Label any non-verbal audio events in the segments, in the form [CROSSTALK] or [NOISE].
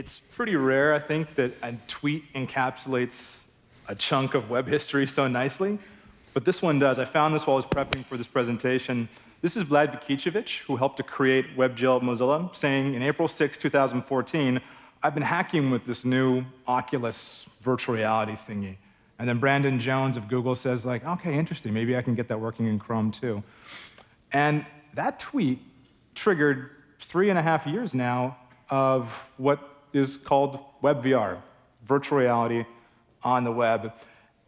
it's pretty rare, I think, that a tweet encapsulates a chunk of web history so nicely, but this one does. I found this while I was prepping for this presentation. This is Vlad Vukicevic, who helped to create WebGL at Mozilla, saying in April 6, 2014, I've been hacking with this new Oculus virtual reality thingy. And then Brandon Jones of Google says, like, OK, interesting. Maybe I can get that working in Chrome, too. And that tweet triggered three and a half years now of what is called WebVR, virtual reality on the web.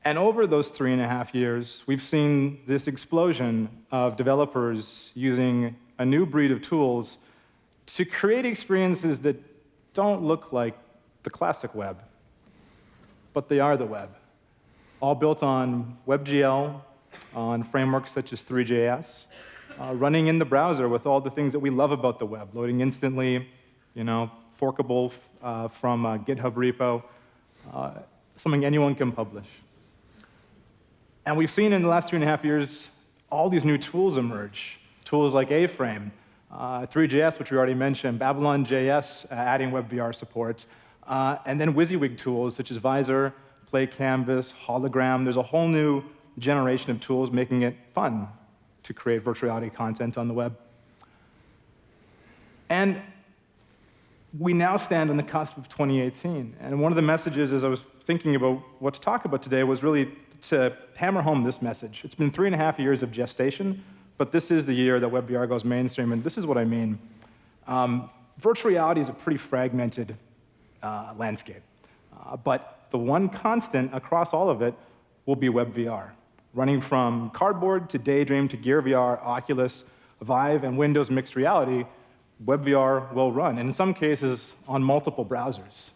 And over those three and a half years, we've seen this explosion of developers using a new breed of tools to create experiences that don't look like the classic web, but they are the web. All built on WebGL, on frameworks such as Three.js, uh, running in the browser with all the things that we love about the web, loading instantly, you know, forkable uh, from a GitHub repo, uh, something anyone can publish. And we've seen in the last three and a half years all these new tools emerge, tools like A-Frame, uh, Three.js, which we already mentioned, Babylon.js, uh, adding WebVR support, uh, and then WYSIWYG tools such as Vizor, Play Canvas, Hologram. There's a whole new generation of tools making it fun to create virtual reality content on the web. And we now stand on the cusp of 2018. And one of the messages as I was thinking about what to talk about today was really to hammer home this message. It's been three and a half years of gestation, but this is the year that WebVR goes mainstream, and this is what I mean. Um, virtual reality is a pretty fragmented uh, landscape, uh, but the one constant across all of it will be WebVR running from Cardboard to Daydream to Gear VR, Oculus, Vive, and Windows Mixed Reality, WebVR will run, and in some cases on multiple browsers.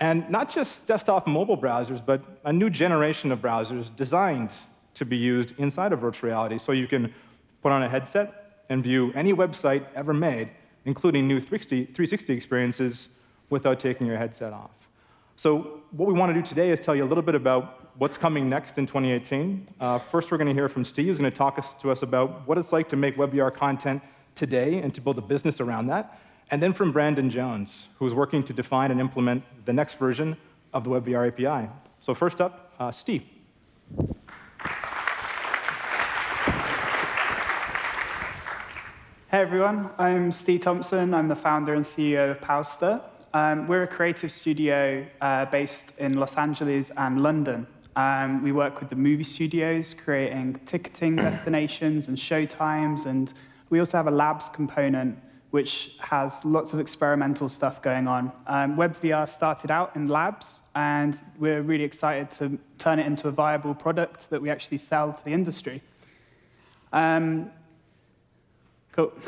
And not just desktop mobile browsers, but a new generation of browsers designed to be used inside of virtual reality. So you can put on a headset and view any website ever made, including new 360 experiences, without taking your headset off. So what we want to do today is tell you a little bit about what's coming next in 2018. Uh, first, we're going to hear from Steve, who's going to talk us, to us about what it's like to make WebVR content today and to build a business around that. And then from Brandon Jones, who's working to define and implement the next version of the WebVR API. So first up, uh, Steve. Hey everyone, I'm Steve Thompson. I'm the founder and CEO of Powster. Um, we're a creative studio uh, based in Los Angeles and London. Um, we work with the movie studios, creating ticketing [COUGHS] destinations and show times, and we also have a labs component which has lots of experimental stuff going on. Um, WebVR started out in labs, and we're really excited to turn it into a viable product that we actually sell to the industry. Um, cool. [LAUGHS]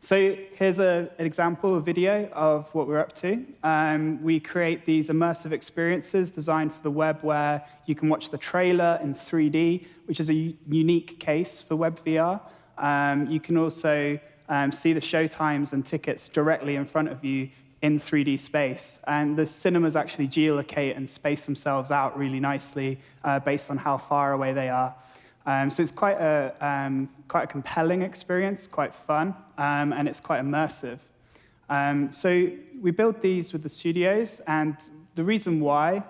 So here's a, an example, a video of what we're up to. Um, we create these immersive experiences designed for the web where you can watch the trailer in 3D, which is a unique case for WebVR. Um, you can also um, see the show times and tickets directly in front of you in 3D space. And the cinemas actually geolocate and space themselves out really nicely uh, based on how far away they are. Um, so it's quite a, um, quite a compelling experience, quite fun, um, and it's quite immersive. Um, so we build these with the studios, and the reason why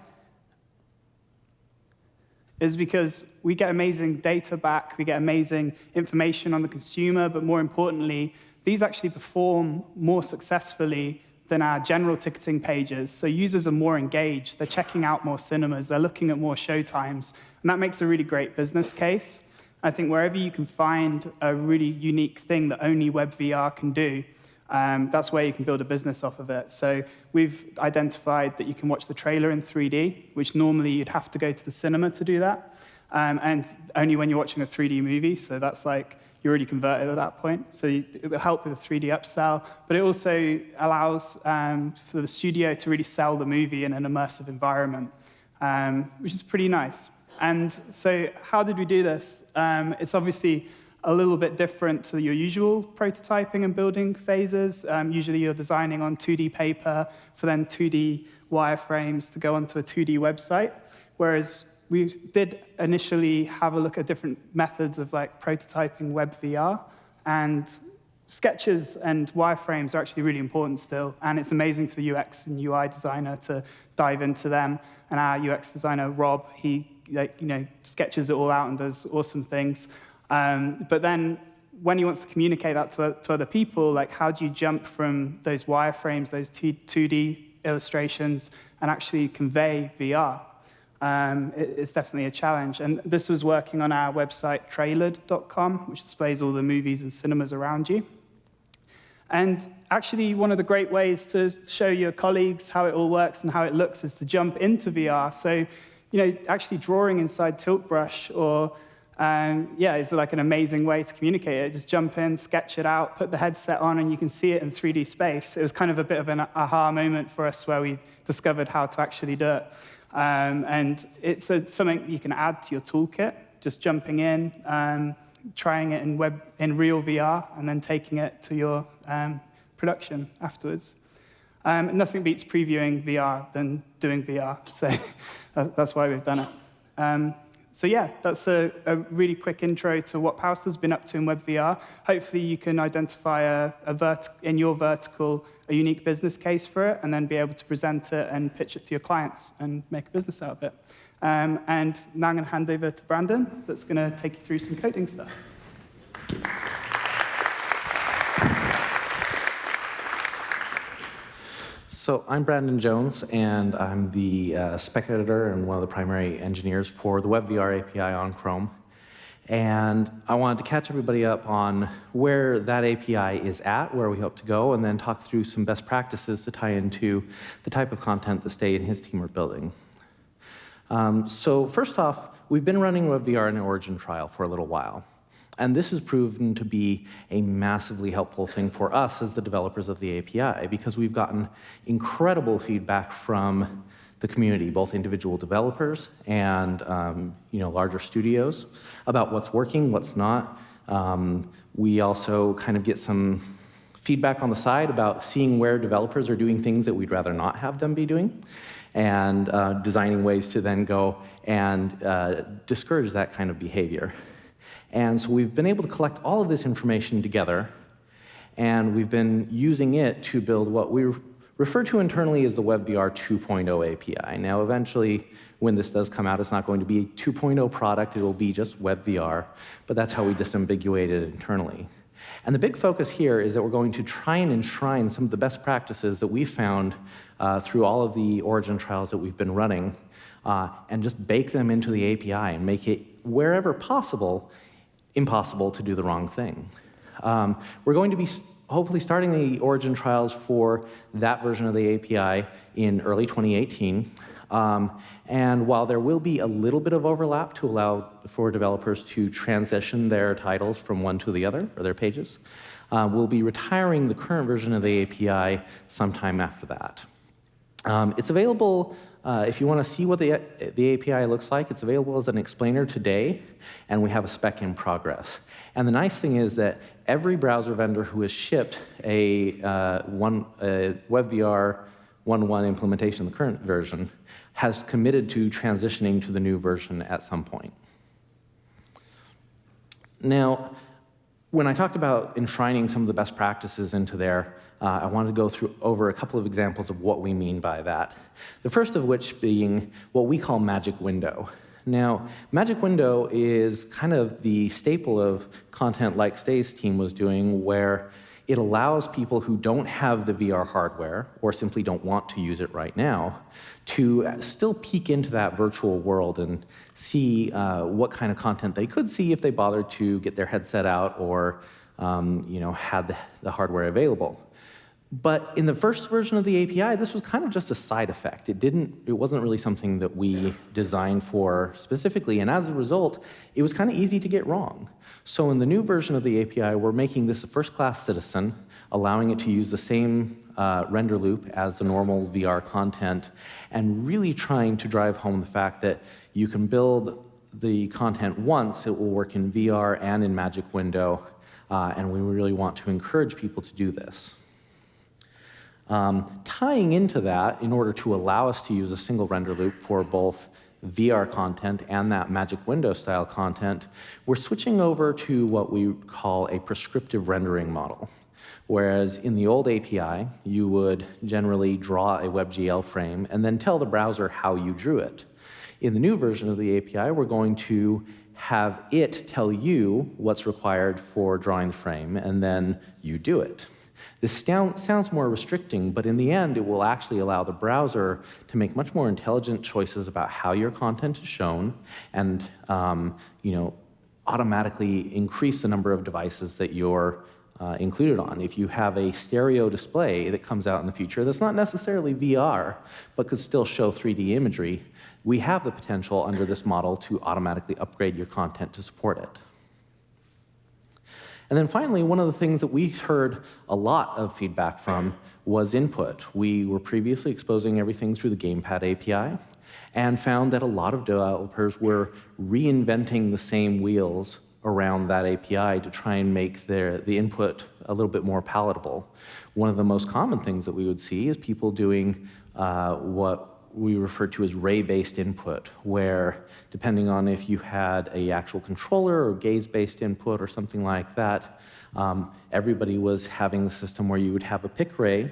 is because we get amazing data back, we get amazing information on the consumer, but more importantly, these actually perform more successfully than our general ticketing pages. So users are more engaged, they're checking out more cinemas, they're looking at more showtimes, and that makes a really great business case. I think wherever you can find a really unique thing that only WebVR can do, um, that's where you can build a business off of it. So we've identified that you can watch the trailer in 3D, which normally you'd have to go to the cinema to do that, um, and only when you're watching a 3D movie. So that's like you're already converted at that point. So it will help with a 3D upsell, but it also allows um, for the studio to really sell the movie in an immersive environment, um, which is pretty nice. And so how did we do this? Um, it's obviously a little bit different to your usual prototyping and building phases. Um, usually you're designing on 2D paper for then 2D wireframes to go onto a 2D website, whereas we did initially have a look at different methods of like prototyping web VR, and sketches and wireframes are actually really important still, and it's amazing for the UX and UI designer to dive into them. And our UX designer, Rob, he like, you know, sketches it all out and does awesome things. Um, but then when he wants to communicate that to, to other people, like how do you jump from those wireframes, those 2D illustrations, and actually convey VR? Um, it, it's definitely a challenge. And this was working on our website, trailered.com, which displays all the movies and cinemas around you. And actually, one of the great ways to show your colleagues how it all works and how it looks is to jump into VR. So, you know, actually drawing inside Tilt Brush or um, yeah, it's like an amazing way to communicate it. Just jump in, sketch it out, put the headset on, and you can see it in 3D space. It was kind of a bit of an aha moment for us where we discovered how to actually do it. Um, and it's a, something you can add to your toolkit, just jumping in, um, trying it in, web, in real VR, and then taking it to your um, production afterwards. Um, nothing beats previewing VR than doing VR, so [LAUGHS] that's why we've done it. So yeah, that's a, a, really quick intro to what Powster's been up to in WebVR. Hopefully you can identify a, a in your vertical a unique business case for it, and then be able to present it and pitch it to your clients and make a business out of it. Um, and now I'm going to hand over to Brandon, that's going to take you through some coding stuff. So I'm Brandon Jones, and I'm the uh, spec editor and one of the primary engineers for the WebVR API on Chrome. And I wanted to catch everybody up on where that API is at, where we hope to go, and then talk through some best practices to tie into the type of content that Steve and his team are building. Um, so first off, we've been running WebVR in an origin trial for a little while. And this has proven to be a massively helpful thing for us as the developers of the API because we've gotten incredible feedback from the community, both individual developers and um, you know, larger studios, about what's working, what's not. Um, we also kind of get some feedback on the side about seeing where developers are doing things that we'd rather not have them be doing and uh, designing ways to then go and uh, discourage that kind of behavior. And so we've been able to collect all of this information together, and we've been using it to build what we refer to internally as the WebVR 2.0 API. Now, eventually, when this does come out, it's not going to be a 2.0 product, it will be just WebVR, but that's how we disambiguate it internally. And the big focus here is that we're going to try and enshrine some of the best practices that we've found uh, through all of the origin trials that we've been running, uh, and just bake them into the API and make it, wherever possible, impossible to do the wrong thing. Um, we're going to be hopefully starting the origin trials for that version of the API in early 2018. Um, and while there will be a little bit of overlap to allow for developers to transition their titles from one to the other, or their pages, uh, we'll be retiring the current version of the API sometime after that. Um, it's available uh, if you want to see what the, the API looks like, it's available as an explainer today, and we have a spec in progress. And the nice thing is that every browser vendor who has shipped a, uh, one, a WebVR 1.1 implementation the current version has committed to transitioning to the new version at some point. Now, when I talked about enshrining some of the best practices into there, uh, I wanted to go through over a couple of examples of what we mean by that. The first of which being what we call magic window. Now, Magic Window is kind of the staple of content like Steve's team was doing, where it allows people who don't have the VR hardware or simply don't want to use it right now to still peek into that virtual world and see uh, what kind of content they could see if they bothered to get their headset out or um, you know, had the, the hardware available. But in the first version of the API, this was kind of just a side effect. It didn't, it wasn't really something that we designed for specifically, and as a result, it was kind of easy to get wrong. So in the new version of the API, we're making this a first-class citizen, allowing it to use the same uh, render loop as the normal VR content, and really trying to drive home the fact that you can build the content once, it will work in VR and in Magic Window, uh, and we really want to encourage people to do this. Um, tying into that, in order to allow us to use a single render loop for both VR content and that magic window style content, we're switching over to what we call a prescriptive rendering model. Whereas in the old API, you would generally draw a WebGL frame and then tell the browser how you drew it. In the new version of the API, we're going to have it tell you what's required for drawing the frame, and then you do it. This sounds more restricting, but in the end, it will actually allow the browser to make much more intelligent choices about how your content is shown and um, you know, automatically increase the number of devices that you're uh, included on. If you have a stereo display that comes out in the future that's not necessarily VR, but could still show 3D imagery, we have the potential under this model to automatically upgrade your content to support it. And then finally, one of the things that we heard a lot of feedback from was input. We were previously exposing everything through the Gamepad API and found that a lot of developers were reinventing the same wheels around that API to try and make their, the input a little bit more palatable. One of the most common things that we would see is people doing uh, what we refer to as ray-based input, where depending on if you had a actual controller or gaze-based input or something like that, um, everybody was having the system where you would have a pick ray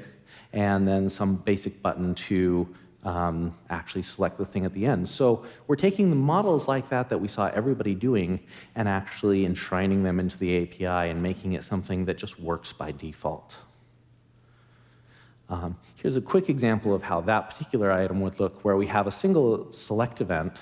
and then some basic button to um, actually select the thing at the end. So we're taking the models like that that we saw everybody doing and actually enshrining them into the API and making it something that just works by default. Um, here's a quick example of how that particular item would look, where we have a single select event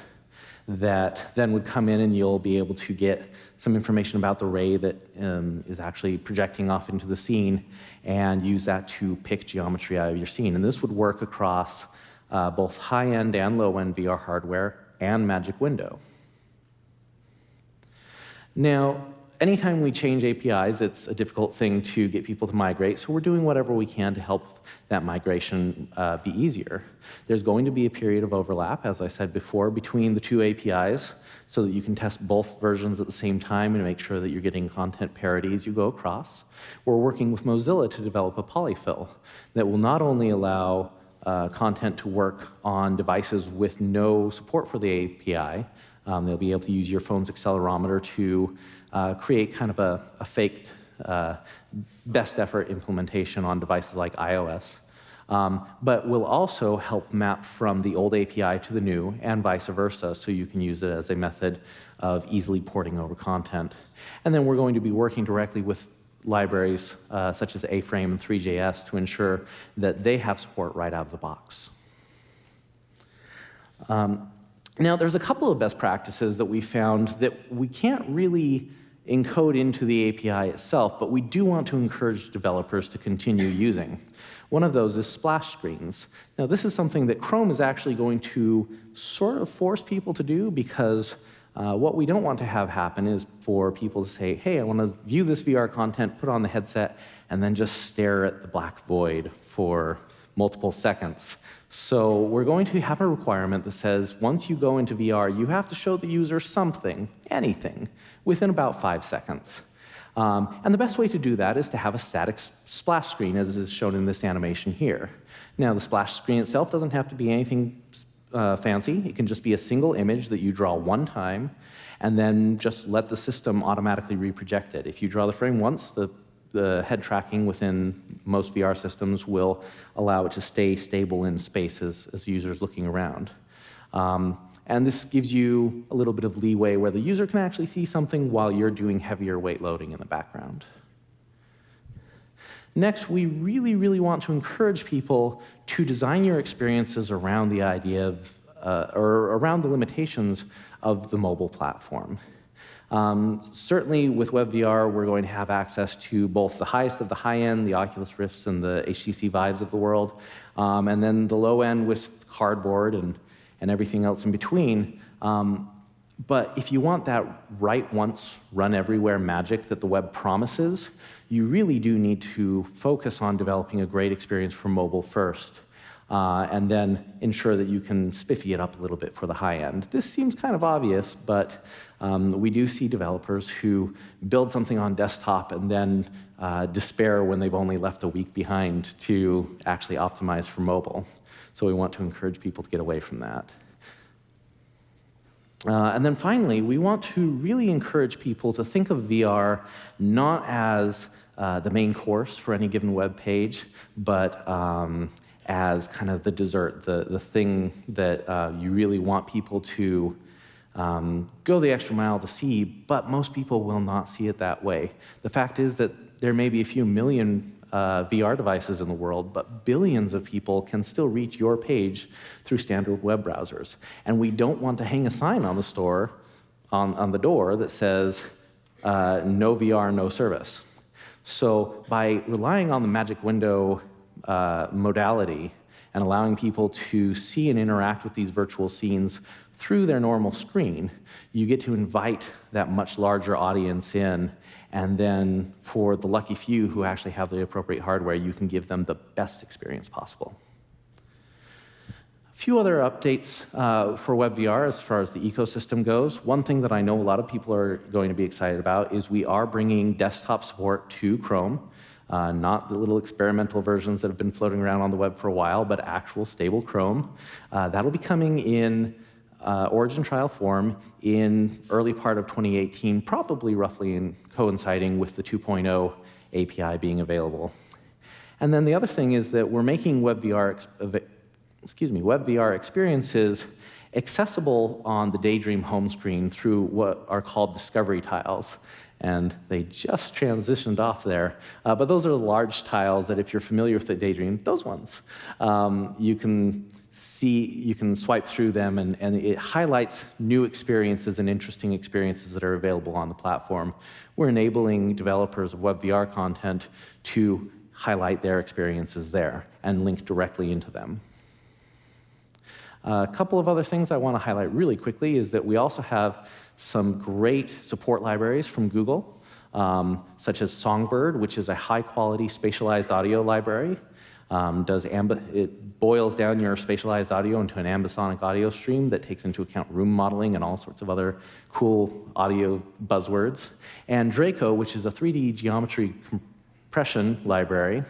that then would come in and you'll be able to get some information about the ray that um, is actually projecting off into the scene and use that to pick geometry out of your scene. And this would work across uh, both high-end and low-end VR hardware and Magic Window. Now, anytime we change APIs, it's a difficult thing to get people to migrate, so we're doing whatever we can to help that migration uh, be easier. There's going to be a period of overlap, as I said before, between the two APIs so that you can test both versions at the same time and make sure that you're getting content parity as you go across. We're working with Mozilla to develop a polyfill that will not only allow uh, content to work on devices with no support for the API, um, they'll be able to use your phone's accelerometer to uh, create kind of a, a faked uh, best effort implementation on devices like iOS. Um, but will also help map from the old API to the new and vice versa, so you can use it as a method of easily porting over content. And then we're going to be working directly with libraries uh, such as A-Frame and Three.js to ensure that they have support right out of the box. Um, now, there's a couple of best practices that we found that we can't really encode into the API itself, but we do want to encourage developers to continue [LAUGHS] using. One of those is splash screens. Now, this is something that Chrome is actually going to sort of force people to do because uh, what we don't want to have happen is for people to say, hey, I want to view this VR content, put on the headset, and then just stare at the black void for multiple seconds. So we're going to have a requirement that says once you go into VR, you have to show the user something, anything, within about five seconds. Um, and the best way to do that is to have a static splash screen, as is shown in this animation here. Now, the splash screen itself doesn't have to be anything uh, fancy. It can just be a single image that you draw one time, and then just let the system automatically reproject it. If you draw the frame once, the the head tracking within most VR systems will allow it to stay stable in space as, as users looking around. Um, and this gives you a little bit of leeway where the user can actually see something while you're doing heavier weight loading in the background. Next, we really, really want to encourage people to design your experiences around the idea of, uh, or around the limitations of the mobile platform. Um, certainly with WebVR, we're going to have access to both the highest of the high end, the Oculus Rifts and the HTC Vives of the world, um, and then the low end with cardboard and, and everything else in between. Um, but if you want that write once, run everywhere magic that the web promises, you really do need to focus on developing a great experience for mobile first uh, and then ensure that you can spiffy it up a little bit for the high end. This seems kind of obvious, but um, we do see developers who build something on desktop and then uh, despair when they've only left a week behind to actually optimize for mobile. So we want to encourage people to get away from that. Uh, and then finally, we want to really encourage people to think of VR not as uh, the main course for any given web page, but um, as kind of the dessert, the, the thing that uh, you really want people to um, go the extra mile to see, but most people will not see it that way. The fact is that there may be a few million uh, VR devices in the world, but billions of people can still reach your page through standard web browsers. And we don't want to hang a sign on the store, on, on the door that says, uh, no VR, no service. So by relying on the magic window uh, modality and allowing people to see and interact with these virtual scenes through their normal screen, you get to invite that much larger audience in and then for the lucky few who actually have the appropriate hardware, you can give them the best experience possible. A few other updates uh, for WebVR as far as the ecosystem goes. One thing that I know a lot of people are going to be excited about is we are bringing desktop support to Chrome. Uh, not the little experimental versions that have been floating around on the web for a while, but actual stable Chrome. Uh, that'll be coming in uh, origin trial form in early part of 2018, probably roughly in coinciding with the 2.0 API being available. And then the other thing is that we're making WebVR, excuse me, WebVR experiences accessible on the Daydream home screen through what are called discovery tiles. And they just transitioned off there. Uh, but those are the large tiles that if you're familiar with the Daydream, those ones, um, you can see, you can swipe through them, and, and it highlights new experiences and interesting experiences that are available on the platform. We're enabling developers of WebVR content to highlight their experiences there and link directly into them. a couple of other things I want to highlight really quickly is that we also have some great support libraries from Google, um, such as Songbird, which is a high-quality spatialized audio library. Um, does it boils down your spatialized audio into an ambisonic audio stream that takes into account room modeling and all sorts of other cool audio buzzwords. And Draco, which is a 3D geometry compression library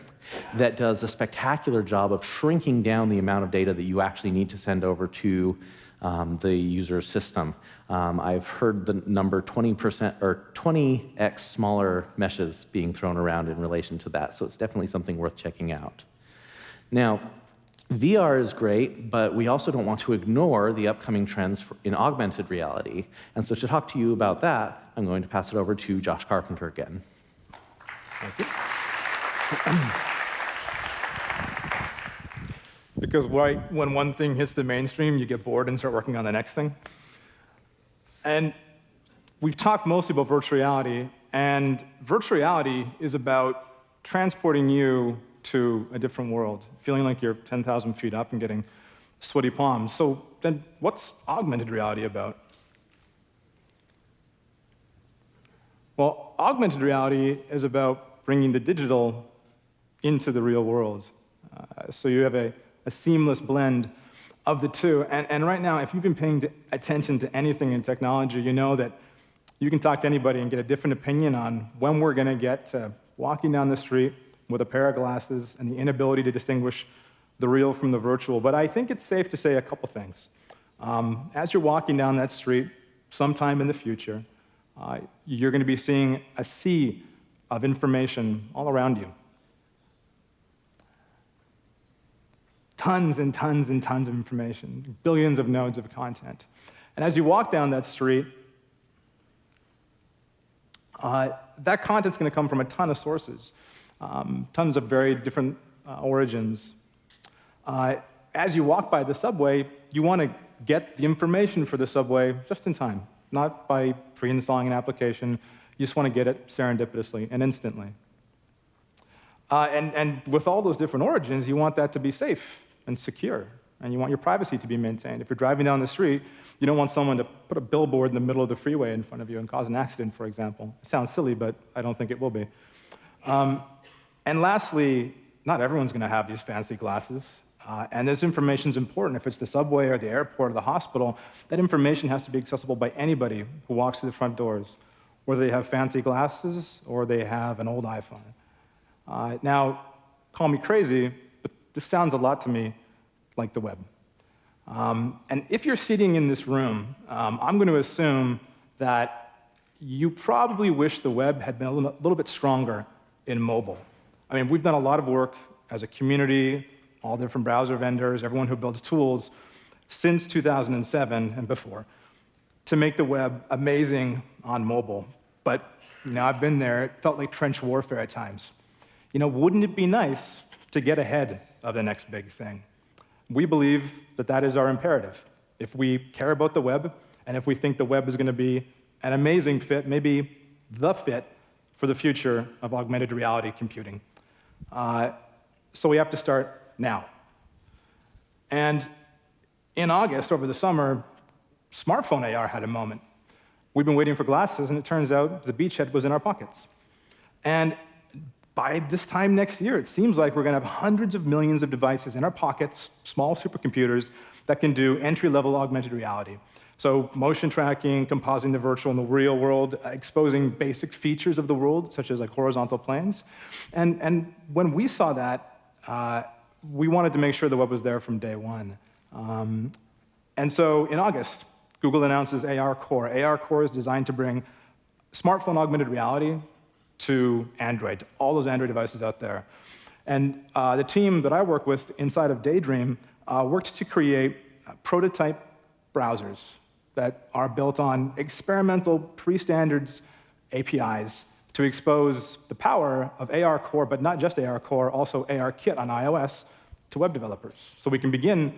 that does a spectacular job of shrinking down the amount of data that you actually need to send over to um, the user's system. Um, I've heard the number 20% or 20x smaller meshes being thrown around in relation to that, so it's definitely something worth checking out. Now, VR is great, but we also don't want to ignore the upcoming trends in augmented reality. And so to talk to you about that, I'm going to pass it over to Josh Carpenter again. Thank you. because right when one thing hits the mainstream, you get bored and start working on the next thing. And we've talked mostly about virtual reality, and virtual reality is about transporting you to a different world, feeling like you're 10,000 feet up and getting sweaty palms. So then what's augmented reality about? Well, augmented reality is about bringing the digital into the real world. Uh, so you have a, a, seamless blend of the two. And, and right now, if you've been paying attention to anything in technology, you know that you can talk to anybody and get a different opinion on when we're going to get to walking down the street with a pair of glasses and the inability to distinguish the real from the virtual. But I think it's safe to say a couple things. Um, as you're walking down that street, sometime in the future, uh, you're going to be seeing a sea of information all around you. Tons and tons and tons of information, billions of nodes of content. And as you walk down that street, uh, that content's going to come from a ton of sources um, tons of very different uh, origins. Uh, as you walk by the subway, you want to get the information for the subway just in time, not by pre-installing an application. You just want to get it serendipitously and instantly. Uh, and, and with all those different origins, you want that to be safe and secure, and you want your privacy to be maintained. If you're driving down the street, you don't want someone to put a billboard in the middle of the freeway in front of you and cause an accident, for example. It sounds silly, but I don't think it will be. Um, and lastly, not everyone's going to have these fancy glasses. Uh, and this information is important. If it's the subway or the airport or the hospital, that information has to be accessible by anybody who walks through the front doors, whether they have fancy glasses or they have an old iPhone. Uh, now, call me crazy, but this sounds a lot to me like the web. Um, and if you're sitting in this room, um, I'm going to assume that you probably wish the web had been a little, little bit stronger in mobile. I mean, we've done a lot of work as a community, all different browser vendors, everyone who builds tools, since 2007 and before, to make the web amazing on mobile. But you know, I've been there. It felt like trench warfare at times. You know, wouldn't it be nice to get ahead of the next big thing? We believe that that is our imperative. If we care about the web, and if we think the web is going to be an amazing fit, maybe the fit for the future of augmented reality computing. Uh, so we have to start now. And in August, over the summer, smartphone AR had a moment. We've been waiting for glasses, and it turns out the beachhead was in our pockets. And by this time next year, it seems like we're going to have hundreds of millions of devices in our pockets, small supercomputers, that can do entry-level augmented reality. So motion tracking, compositing the virtual and the real world, exposing basic features of the world, such as like horizontal planes. And, and when we saw that, uh, we wanted to make sure the web was there from day one. Um, and so in August, Google announces ARCore. AR Core is designed to bring smartphone augmented reality to Android, to all those Android devices out there. And uh, the team that I work with inside of Daydream uh, worked to create uh, prototype browsers that are built on experimental pre-standards APIs to expose the power of ARCore, but not just ARCore, also ARKit on iOS to web developers. So we can begin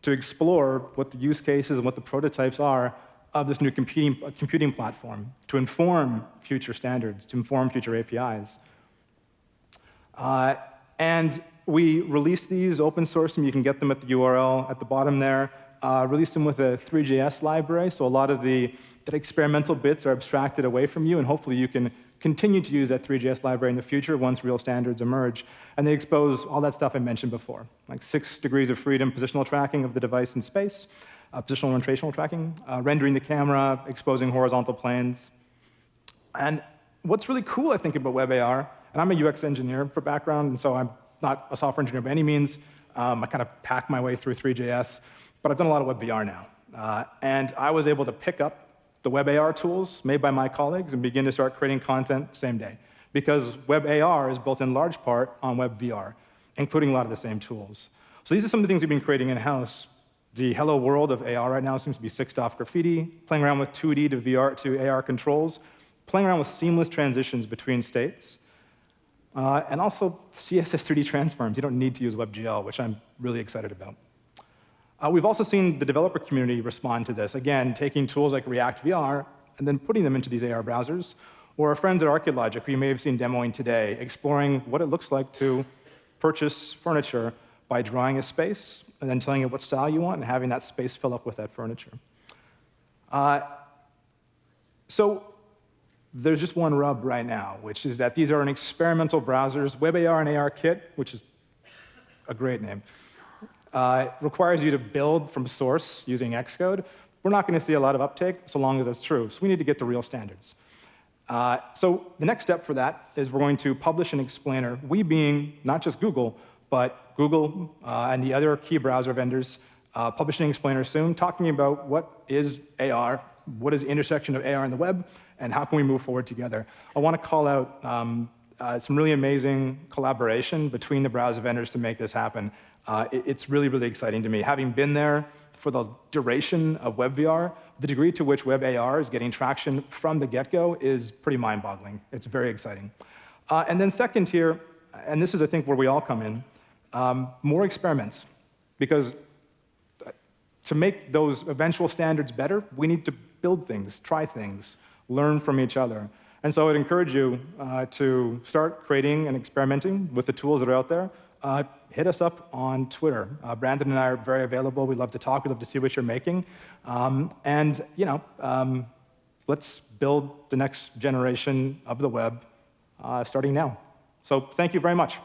to explore what the use cases and what the prototypes are of this new computing, computing platform to inform future standards, to inform future APIs. Uh, and we release these, open source them. You can get them at the URL at the bottom there. Uh, release them with a Three.js library, so a lot of the experimental bits are abstracted away from you, and hopefully you can continue to use that Three.js library in the future once real standards emerge. And they expose all that stuff I mentioned before, like six degrees of freedom, positional tracking of the device in space, uh, positional and rotational tracking, uh, rendering the camera, exposing horizontal planes. And what's really cool, I think, about WebAR, and I'm a UX engineer for background, and so I'm not a software engineer by any means. Um, I kind of pack my way through Three.js, but I've done a lot of WebVR now. Uh, and I was able to pick up the WebAR tools made by my colleagues and begin to start creating content same day. Because WebAR is built in large part on WebVR, including a lot of the same tools. So these are some of the things we've been creating in-house. The hello world of AR right now seems to be sixed off graffiti, playing around with 2D to VR to AR controls, playing around with seamless transitions between states, uh, and also CSS 3D transforms. You don't need to use WebGL, which I'm really excited about. Uh, we've also seen the developer community respond to this, again, taking tools like React VR and then putting them into these AR browsers, or our friends at Archilogic, who you may have seen demoing today, exploring what it looks like to purchase furniture by drawing a space and then telling it what style you want and having that space fill up with that furniture. Uh, so there's just one rub right now, which is that these are an experimental browsers. WebAR and ARKit, which is a great name, uh, requires you to build from source using Xcode. We're not going to see a lot of uptake so long as that's true. So we need to get to real standards. Uh, so the next step for that is we're going to publish an explainer, we being not just Google, but Google uh, and the other key browser vendors uh, publishing an explainer soon, talking about what is AR, what is the intersection of AR and the web, and how can we move forward together. I want to call out um, uh, some really amazing collaboration between the browser vendors to make this happen. Uh, it, it's really, really exciting to me. Having been there for the duration of WebVR, the degree to which WebAR is getting traction from the get-go is pretty mind-boggling. It's very exciting. Uh, and then second here, and this is, I think, where we all come in, um, more experiments. Because uh, to make those eventual standards better, we need to build things, try things, learn from each other. And so I'd encourage you uh, to start creating and experimenting with the tools that are out there. Uh, hit us up on Twitter. Uh, Brandon and I are very available. We love to talk. We love to see what you're making. Um, and you know, um, let's build the next generation of the web uh, starting now. So thank you very much.